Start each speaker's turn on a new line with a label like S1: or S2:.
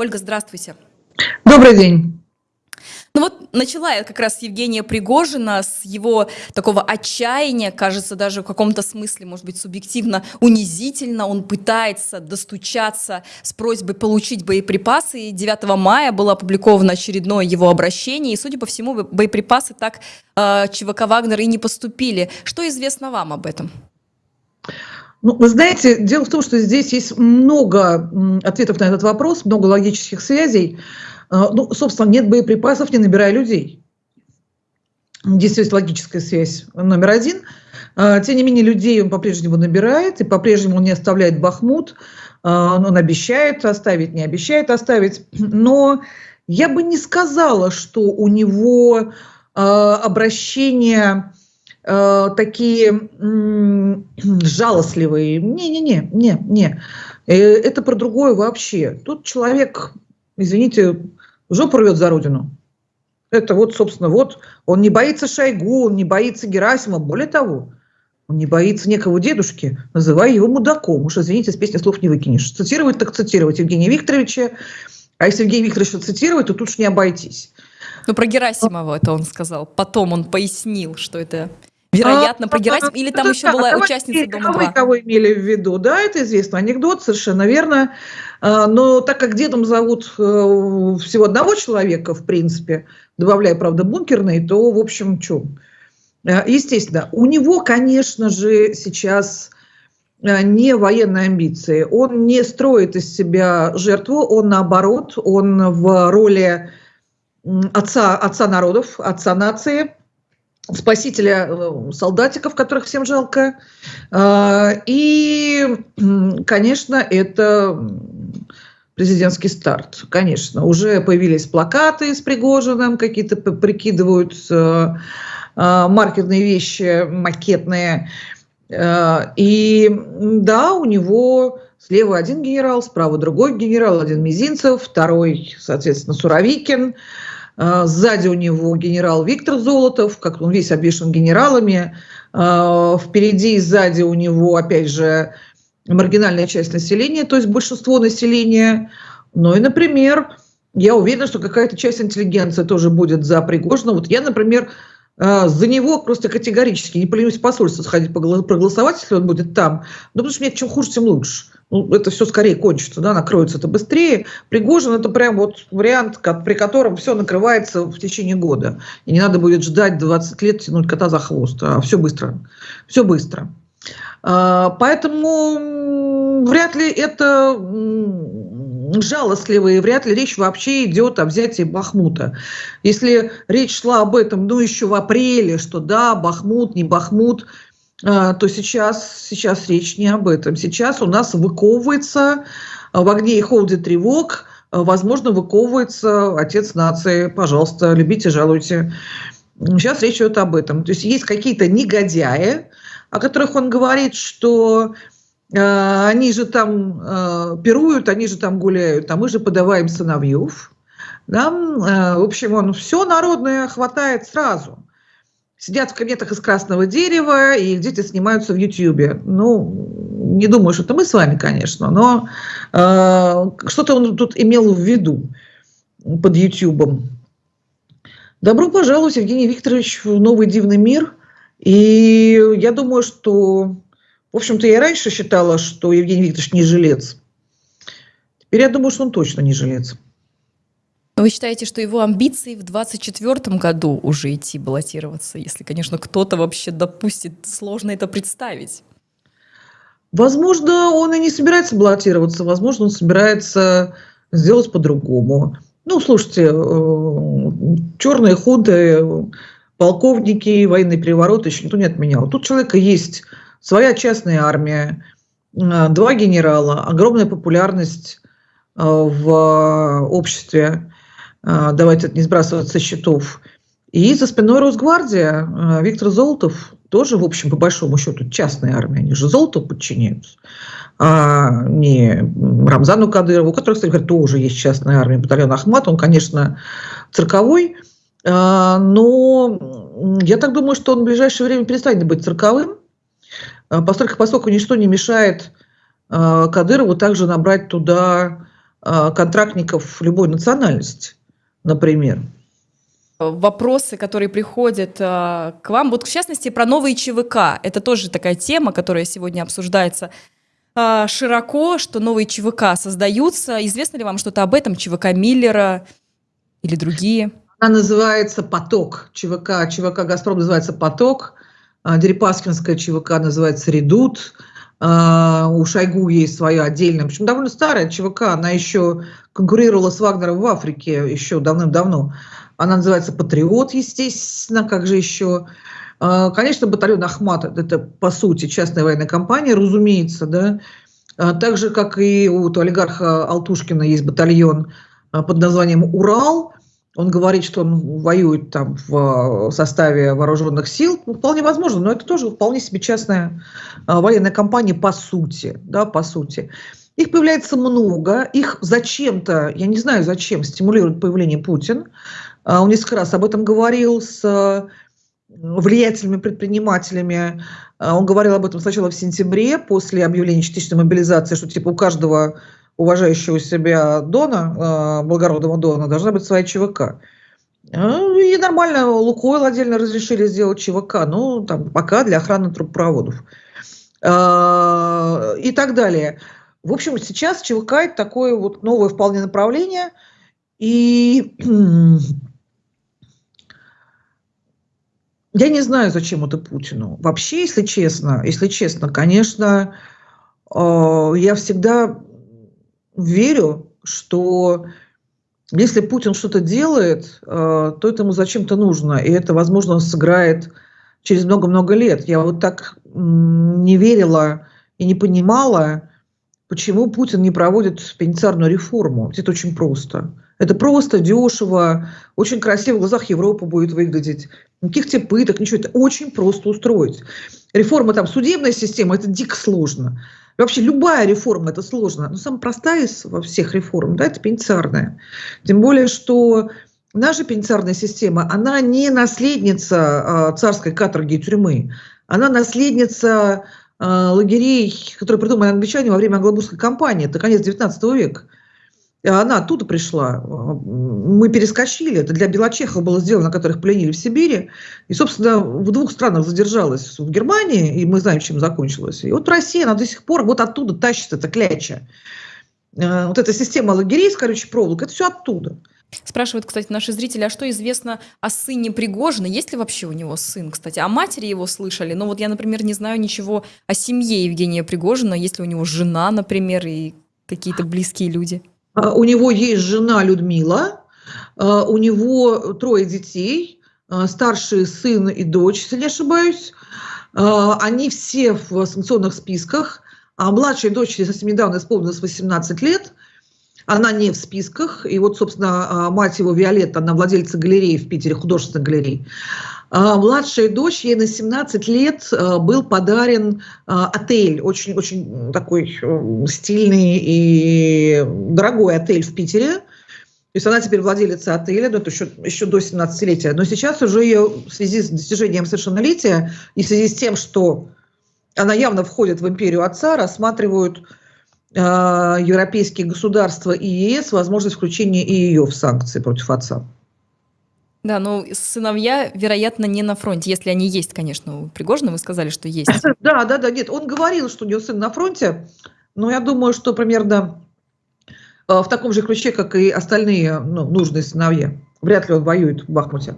S1: Ольга, здравствуйте.
S2: Добрый день.
S1: Ну вот начала я как раз Евгения Пригожина с его такого отчаяния, кажется, даже в каком-то смысле, может быть, субъективно унизительно. Он пытается достучаться с просьбой получить боеприпасы. И 9 мая было опубликовано очередное его обращение. И, судя по всему, боеприпасы так э, ЧВК «Вагнер» и не поступили. Что известно вам об этом?
S2: Ну, вы знаете, дело в том, что здесь есть много ответов на этот вопрос, много логических связей. А, ну, собственно, нет боеприпасов, не набирая людей. Здесь есть логическая связь номер один. А, тем не менее, людей он по-прежнему набирает, и по-прежнему он не оставляет Бахмут. А, он обещает оставить, не обещает оставить. Но я бы не сказала, что у него обращения такие жалостливые. Не-не-не, не, не. Э, это про другое вообще. Тут человек, извините, жопу рвет за родину. Это вот, собственно, вот он не боится Шойгу, он не боится Герасима. Более того, он не боится некого дедушки, называя его мудаком. Уж, извините, с песни слов не выкинешь. Цитировать так цитировать Евгения Викторовича. А если Евгения Викторовича цитировать, то тут уж не обойтись.
S1: Ну, про Герасимова это он сказал. Потом он пояснил, что это вероятно а, про Герасим, или там еще была участница Дома-2?
S2: Кого имели в виду, да, это известно, анекдот, совершенно верно. А, но так как дедом зовут э, всего одного человека, в принципе, добавляя, правда, бункерный, то, в общем, что? Э, естественно, у него, конечно же, сейчас э, не военные амбиции. Он не строит из себя жертву, он наоборот, он в роли отца, отца народов, отца нации, спасителя солдатиков, которых всем жалко. И, конечно, это президентский старт, конечно. Уже появились плакаты с Пригожиным, какие-то прикидывают э, э, маркерные вещи, макетные. Э, и да, у него слева один генерал, справа другой генерал, один Мизинцев, второй, соответственно, Суровикин. Сзади у него генерал Виктор Золотов, как он весь обвешен генералами. Впереди и сзади у него, опять же, маргинальная часть населения, то есть большинство населения. Ну и, например, я уверена, что какая-то часть интеллигенции тоже будет за Пригожина. Вот я, например, за него просто категорически не поленюсь в посольство сходить проголосовать, если он будет там. Ну, потому что мне чем хуже, тем лучше. Ну, это все скорее кончится, да, накроется это быстрее. Пригожин это прям вот вариант, при котором все накрывается в течение года. И не надо будет ждать 20 лет, тянуть кота за хвост. А все быстро. Все быстро. А, поэтому вряд ли это жалостливые, вряд ли речь вообще идет о взятии Бахмута. Если речь шла об этом, ну, еще в апреле, что да, Бахмут, не Бахмут, а, то сейчас, сейчас речь не об этом. Сейчас у нас выковывается в огне и холоде тревог, возможно, выковывается отец нации. Пожалуйста, любите, жалуйте. Сейчас речь идет об этом. То есть есть какие-то негодяи, о которых он говорит, что они же там э, пируют, они же там гуляют, а мы же подаваем сыновьев. Да? В общем, он все народное хватает сразу. Сидят в кабинетах из красного дерева, и дети снимаются в Ютьюбе. Ну, не думаю, что это мы с вами, конечно, но э, что-то он тут имел в виду под Ютьюбом. Добро пожаловать, Евгений Викторович, в новый дивный мир – и я думаю, что, общем-то, я раньше считала, что Евгений Викторович не жилец. Теперь я думаю, что он точно не жилец.
S1: Но вы считаете, что его амбиции в 2024 году уже идти баллотироваться, если, конечно, кто-то вообще допустит, сложно это представить?
S2: Возможно, он и не собирается баллотироваться, возможно, он собирается сделать по-другому. Ну, слушайте, э, черные хунты полковники, военный переворот еще никто не отменял. Тут у человека есть своя частная армия, э, два генерала, огромная популярность э, в обществе, э, давайте не сбрасывать со счетов. И за спиной Росгвардия Виктор Золотов тоже, в общем, по большому счету, частная армия. Они же Золотову подчиняются, а не Рамзану Кадырову, у которого, кстати говоря, тоже есть частная армия, батальон Ахмат. Он, конечно, цирковой, но я так думаю, что он в ближайшее время перестанет быть цирковым, а, поскольку, поскольку ничто не мешает а, Кадырову также набрать туда контрактников любой национальности, например
S1: вопросы, которые приходят к вам. Вот, в частности, про новые ЧВК. Это тоже такая тема, которая сегодня обсуждается широко, что новые ЧВК создаются. Известно ли вам что-то об этом? ЧВК Миллера или другие?
S2: Она называется «Поток». ЧВК, ЧВК «Газпром» называется «Поток». Дерипаскинская ЧВК называется «Редут». У Шойгу есть своя отдельная, причем довольно старая ЧВК, она еще конкурировала с Вагнером в Африке еще давным-давно. Она называется «Патриот», естественно, как же еще. А, конечно, батальон «Ахмат» – это, по сути, частная военная компания, разумеется, да. А, так же, как и у олигарха Алтушкина есть батальон а, под названием «Урал», он говорит, что он воюет там в составе вооруженных сил. Ну, вполне возможно, но это тоже вполне себе частная военная компания по сути. Да, по сути. Их появляется много, их зачем-то, я не знаю зачем, стимулирует появление Путин. А, он несколько раз об этом говорил с э, влиятельными предпринимателями. Он говорил об этом сначала в сентябре, после объявления частичной мобилизации, что типа у каждого уважающего себя Дона, а, благородного Дона, должна быть своя ЧВК. И нормально, Лукойл отдельно разрешили сделать ЧВК, ну, там, пока для охраны трубопроводов. И так далее. В общем, сейчас ЧВК – это такое вот новое вполне направление. И Я не знаю, зачем это Путину. Вообще, если честно, если честно, конечно, э, я всегда верю, что если Путин что-то делает, э, то это ему зачем-то нужно, и это, возможно, сыграет через много-много лет. Я вот так не верила и не понимала, почему Путин не проводит пенитенциарную реформу. Это очень просто. Это просто дешево, очень красиво в глазах Европы будет выглядеть. Никаких тебе пыток, ничего. Это очень просто устроить. Реформа там судебной системы – это дико сложно. Вообще любая реформа – это сложно. Но самая простая из во всех реформ да, – это пенитенциарная. Тем более, что наша пенитенциарная система, она не наследница э, царской каторги и тюрьмы. Она наследница э, лагерей, которые придумали англичане во время англобурской кампании. Это конец 19 века. Она оттуда пришла. Мы перескочили. Это для белочехов было сделано, которых пленили в Сибири. И, собственно, в двух странах задержалась. В Германии, и мы знаем, чем закончилось. И вот Россия, она до сих пор вот оттуда тащит это кляча. Э, вот эта система лагерей с колючей это все оттуда.
S1: Спрашивают, кстати, наши зрители, а что известно о сыне Пригожина? Есть ли вообще у него сын, кстати? О матери его слышали? Но вот я, например, не знаю ничего о семье Евгения Пригожина. Есть ли у него жена, например, и какие-то близкие люди?
S2: А, у него есть жена Людмила, а, у него трое детей, а, старший сын и дочь, если не ошибаюсь. Они все в санкционных списках, а младшей дочери совсем недавно исполнилось 18 лет. Она не в списках. И вот, собственно, мать его, Виолетта, она владельца галереи в Питере, художественной галереи. А, младшая дочь, ей на 17 лет а, был подарен а, отель, очень-очень такой э, стильный и дорогой отель в Питере. То есть она теперь владелица отеля, но это еще, еще до 17-летия. Но сейчас уже ее в связи с достижением совершеннолетия и в связи с тем, что она явно входит в империю отца, рассматривают э, европейские государства и ЕС возможность включения и ее в санкции против отца.
S1: Да, ну сыновья, вероятно, не на фронте, если они есть, конечно, у Пригожина, вы сказали, что есть.
S2: Да, да, да, нет, он говорил, что у него сын на фронте, но я думаю, что примерно э, в таком же ключе, как и остальные ну, нужные сыновья. Вряд ли он воюет в Бахмуте.